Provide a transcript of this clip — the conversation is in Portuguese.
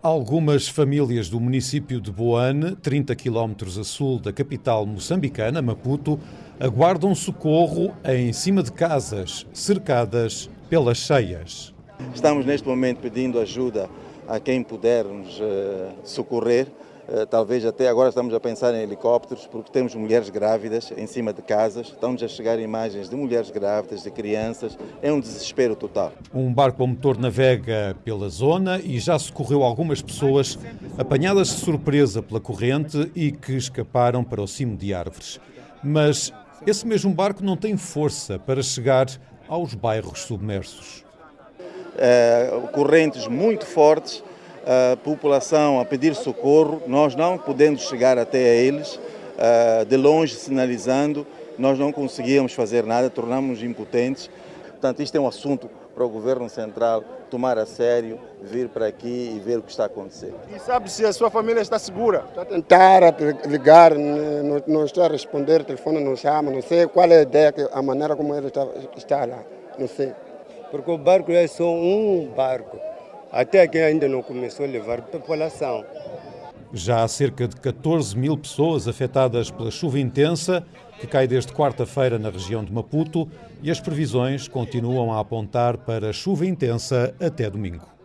Algumas famílias do município de Boane, 30 quilómetros a sul da capital moçambicana, Maputo, aguardam socorro em cima de casas cercadas pelas cheias. Estamos neste momento pedindo ajuda a quem puder nos uh, socorrer. Uh, talvez até agora estamos a pensar em helicópteros, porque temos mulheres grávidas em cima de casas. Estão-nos a chegar imagens de mulheres grávidas, de crianças. É um desespero total. Um barco a motor navega pela zona e já socorreu algumas pessoas apanhadas de surpresa pela corrente e que escaparam para o cimo de árvores. Mas esse mesmo barco não tem força para chegar aos bairros submersos. Uh, correntes muito fortes, a população a pedir socorro, nós não podendo chegar até a eles, uh, de longe sinalizando, nós não conseguíamos fazer nada, tornamos impotentes. Portanto, isto é um assunto para o Governo Central tomar a sério, vir para aqui e ver o que está a acontecer. E sabe se a sua família está segura? Está a tentar ligar, não, não está a responder, o telefone não chama, não sei qual é a ideia, a maneira como ele está, está lá, não sei. Porque o barco é só um barco, até que ainda não começou a levar população. Já há cerca de 14 mil pessoas afetadas pela chuva intensa que cai desde quarta-feira na região de Maputo e as previsões continuam a apontar para chuva intensa até domingo.